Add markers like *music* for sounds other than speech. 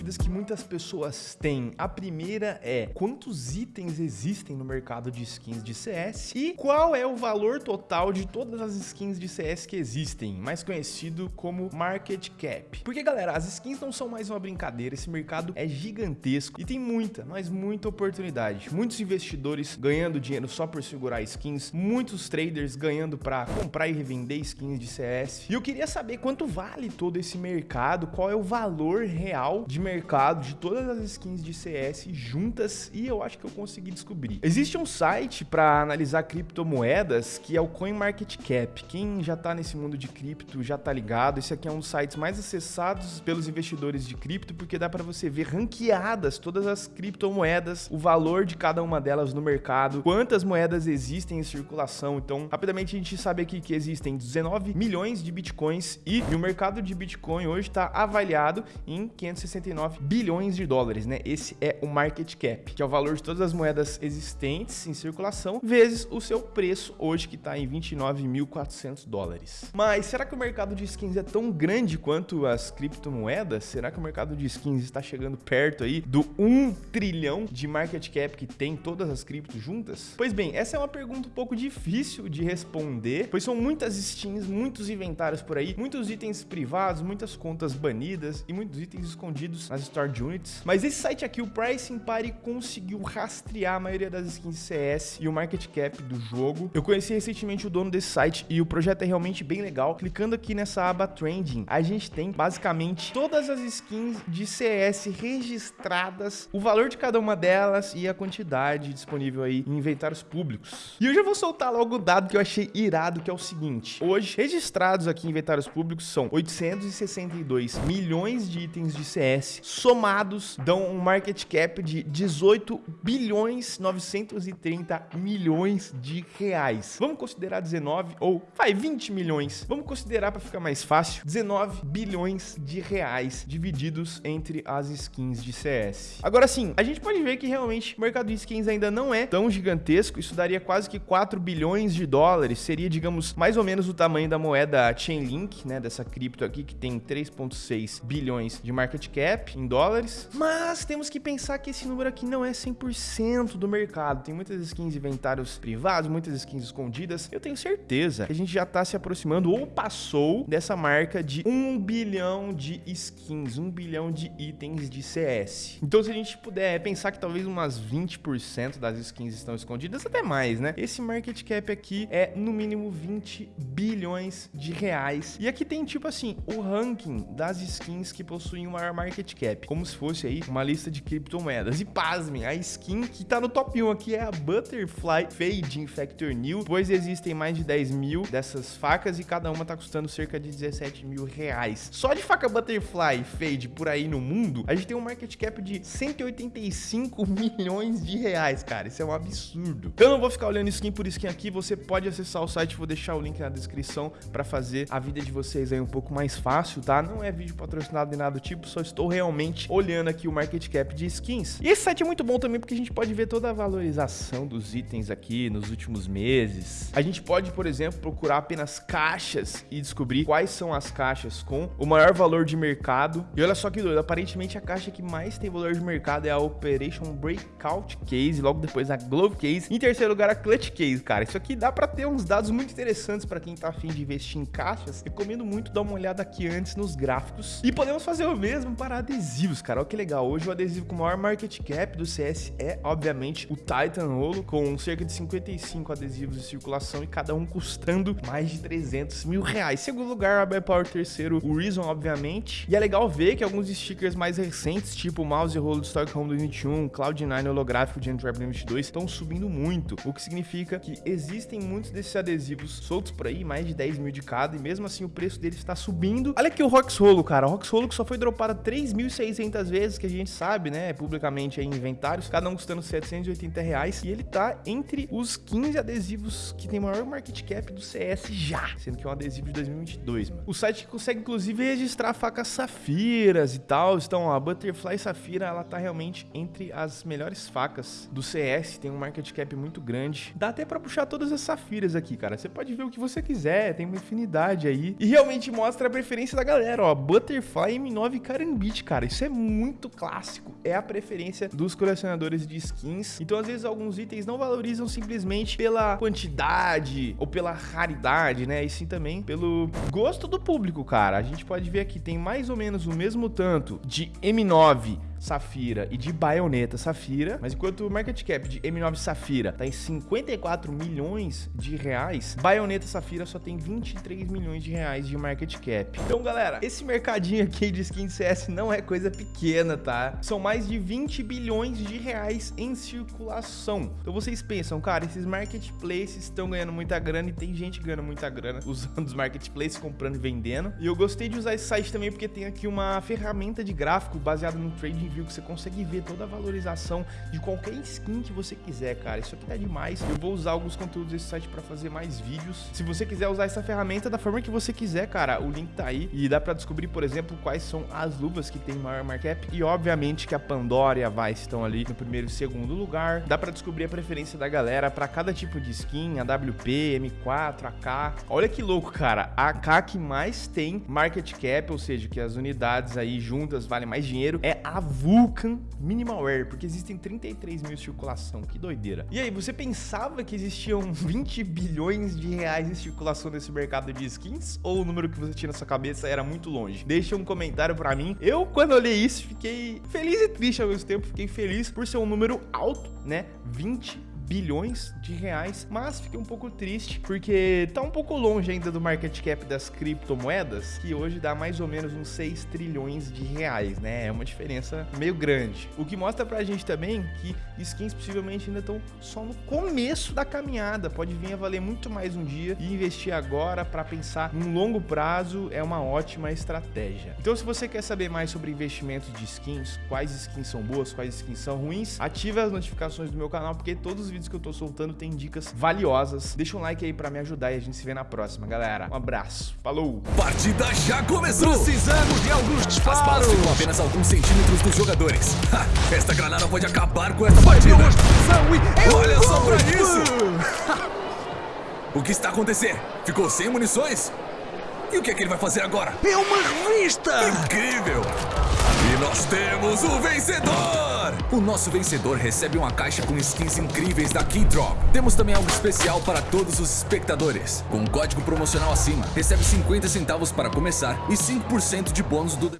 dúvidas que muitas pessoas têm. A primeira é: quantos itens existem no mercado de skins de CS e qual é o valor total de todas as skins de CS que existem, mais conhecido como market cap. Porque galera, as skins não são mais uma brincadeira, esse mercado é gigantesco e tem muita, mas muita oportunidade. Muitos investidores ganhando dinheiro só por segurar skins, muitos traders ganhando para comprar e revender skins de CS. E eu queria saber quanto vale todo esse mercado, qual é o valor real de mercado de todas as skins de CS juntas e eu acho que eu consegui descobrir. Existe um site para analisar criptomoedas que é o CoinMarketCap. Quem já tá nesse mundo de cripto já tá ligado. Esse aqui é um dos sites mais acessados pelos investidores de cripto porque dá para você ver ranqueadas todas as criptomoedas, o valor de cada uma delas no mercado, quantas moedas existem em circulação. Então, rapidamente a gente sabe aqui que existem 19 milhões de bitcoins e o mercado de Bitcoin hoje está avaliado em 569 bilhões de dólares, né? Esse é o market cap, que é o valor de todas as moedas existentes em circulação, vezes o seu preço hoje que está em 29.400 dólares. Mas será que o mercado de skins é tão grande quanto as criptomoedas? Será que o mercado de skins está chegando perto aí do 1 trilhão de market cap que tem todas as criptos juntas? Pois bem, essa é uma pergunta um pouco difícil de responder, pois são muitas skins, muitos inventários por aí, muitos itens privados, muitas contas banidas e muitos itens escondidos nas Stored Units. Mas esse site aqui, o Pricing Party, conseguiu rastrear a maioria das skins CS e o market cap do jogo. Eu conheci recentemente o dono desse site e o projeto é realmente bem legal. Clicando aqui nessa aba Trending, a gente tem basicamente todas as skins de CS registradas, o valor de cada uma delas e a quantidade disponível aí em inventários públicos. E eu já vou soltar logo o dado que eu achei irado, que é o seguinte. Hoje, registrados aqui em inventários públicos são 862 milhões de itens de CS somados dão um market cap de 18 bilhões 930 milhões de reais. Vamos considerar 19 ou vai 20 milhões. Vamos considerar para ficar mais fácil 19 bilhões de reais divididos entre as skins de CS. Agora sim, a gente pode ver que realmente o mercado de skins ainda não é tão gigantesco. Isso daria quase que 4 bilhões de dólares. Seria, digamos, mais ou menos o tamanho da moeda Chainlink, né, dessa cripto aqui que tem 3.6 bilhões de market cap em dólares. Mas temos que pensar que esse número aqui não é 100% do mercado. Tem muitas skins inventários privados, muitas skins escondidas. Eu tenho certeza que a gente já está se aproximando ou passou dessa marca de 1 bilhão de skins, 1 bilhão de itens de CS. Então se a gente puder pensar que talvez umas 20% das skins estão escondidas, até mais, né? Esse market cap aqui é no mínimo 20 bilhões de reais. E aqui tem tipo assim, o ranking das skins que possuem o maior market cap, como se fosse aí uma lista de criptomoedas. E pasmem, a skin que tá no top 1 aqui é a Butterfly Fade Infector New, pois existem mais de 10 mil dessas facas e cada uma tá custando cerca de 17 mil reais. Só de faca Butterfly Fade por aí no mundo, a gente tem um market cap de 185 *laughs* milhões de reais, cara. Isso é um absurdo. Eu não vou ficar olhando skin por skin aqui, você pode acessar o site, vou deixar o link na descrição para fazer a vida de vocês aí um pouco mais fácil, tá? Não é vídeo patrocinado nem nada do tipo, só estou realmente olhando aqui o market cap de skins. E esse site é muito bom também porque a gente pode ver toda a valorização dos itens aqui nos últimos meses. A gente pode, por exemplo, procurar apenas caixas e descobrir quais são as caixas com o maior valor de mercado. E olha só que doido, aparentemente a caixa que mais tem valor de mercado é a Operation Breakout Case, logo depois a Glove Case. Em terceiro lugar, a Clutch Case, cara. Isso aqui dá para ter uns dados muito interessantes para quem tá afim de investir em caixas. Recomendo muito dar uma olhada aqui antes nos gráficos. E podemos fazer o mesmo para adesivos, cara. Olha que legal. Hoje o adesivo com maior market cap do CS é, obviamente, o Titan Holo, com cerca de 55 adesivos de circulação e cada um custando mais de 300 mil reais. Segundo lugar, a Power terceiro, o Reason, obviamente. E é legal ver que alguns stickers mais recentes, tipo o mouse e rolo do Stockholm 2021, Cloud9 holográfico de Antwerp 2022, estão subindo muito, o que significa que existem muitos desses adesivos soltos por aí, mais de 10 mil de cada, e mesmo assim o preço deles está subindo. Olha aqui o Rox Rolo, cara. O Rox Rolo que só foi dropado 3.600 vezes, que a gente sabe, né, publicamente em inventários, cada um custando 780 reais, e ele tá entre os 15 adesivos que tem maior market cap do CS já, sendo que é um adesivo de 2022, mano. O site consegue, inclusive, registrar facas safiras e tal, então a Butterfly Safira, ela tá realmente entre as melhores facas do CS, tem um market cap muito grande. Dá até pra puxar todas as safiras aqui, cara. Você pode ver o que você quiser, tem uma infinidade aí. E realmente mostra a preferência da galera, ó. Butterfly M9 Karambit, cara. Isso é muito clássico. É a preferência dos colecionadores de skins. Então, às vezes, alguns itens não valorizam simplesmente pela quantidade ou pela raridade, né? E sim também pelo gosto do público, cara. A gente pode ver aqui, tem mais ou menos o mesmo tanto de M9 Safira e de Baioneta Safira, mas enquanto o market cap de M9 Safira tá em 54 milhões de reais, Baioneta Safira só tem 23 milhões de reais de market cap. Então, galera, esse mercadinho aqui de skin CS não é coisa pequena, tá? São mais de 20 bilhões de reais em circulação. Então vocês pensam, cara, esses marketplaces estão ganhando muita grana e tem gente ganhando muita grana *laughs* usando os marketplaces, comprando e vendendo. E eu gostei de usar esse site também porque tem aqui uma ferramenta de gráfico baseada no trading view que você consegue ver toda a valorização de qualquer skin que você quiser, cara. Isso aqui tá demais. Eu vou usar alguns conteúdos desse site para fazer mais vídeos. Se você quiser usar essa ferramenta da forma que você quiser, cara, o link tá aí e dá para descobrir, por exemplo, quais são as luvas que tem maior markup e obviamente que a Pandora e a Vice estão ali no primeiro e segundo lugar. Dá para descobrir a preferência da galera para cada tipo de skin, a WP, M4, AK. Olha que louco, cara. A AK que mais tem market cap, ou seja, que as unidades aí juntas valem mais dinheiro, é a Vulcan Minimalware, porque existem 33 mil em circulação, que doideira. E aí, você pensava que existiam *laughs* 20 bilhões de reais em circulação nesse mercado de skins? Ou o número que você tinha na sua cabeça era muito longe? Deixa um comentário pra mim. Eu, quando olhei isso, fiquei feliz e triste ao mesmo tempo. Fiquei feliz por ser um número alto, né? 20 bilhões de reais, mas fiquei um pouco triste porque tá um pouco longe ainda do market cap das criptomoedas, que hoje dá mais ou menos uns 6 trilhões de reais, né? É uma diferença meio grande. O que mostra pra gente também que skins possivelmente ainda estão só no começo da caminhada, pode vir a valer muito mais um dia e investir agora para pensar num longo prazo é uma ótima estratégia. Então se você quer saber mais sobre investimentos de skins, quais skins são boas, quais skins são ruins, ative as notificações do meu canal porque todos os vídeos que eu tô soltando tem dicas valiosas. Deixa um like aí pra me ajudar e a gente se vê na próxima, galera. Um abraço. Falou! Partida já começou! Precisamos de alguns disparos! As balas ficam apenas alguns centímetros dos jogadores. Ha, esta granada pode acabar com esta partida. Olha só pra isso! o que está acontecendo? Ficou sem munições? E o que é que ele vai fazer agora? É uma revista! Incrível! E nós temos o vencedor! O nosso vencedor recebe uma caixa com skins incríveis da Keydrop. Temos também algo especial para todos os espectadores. Com um código promocional acima, recebe 50 centavos para começar e 5% de bônus do...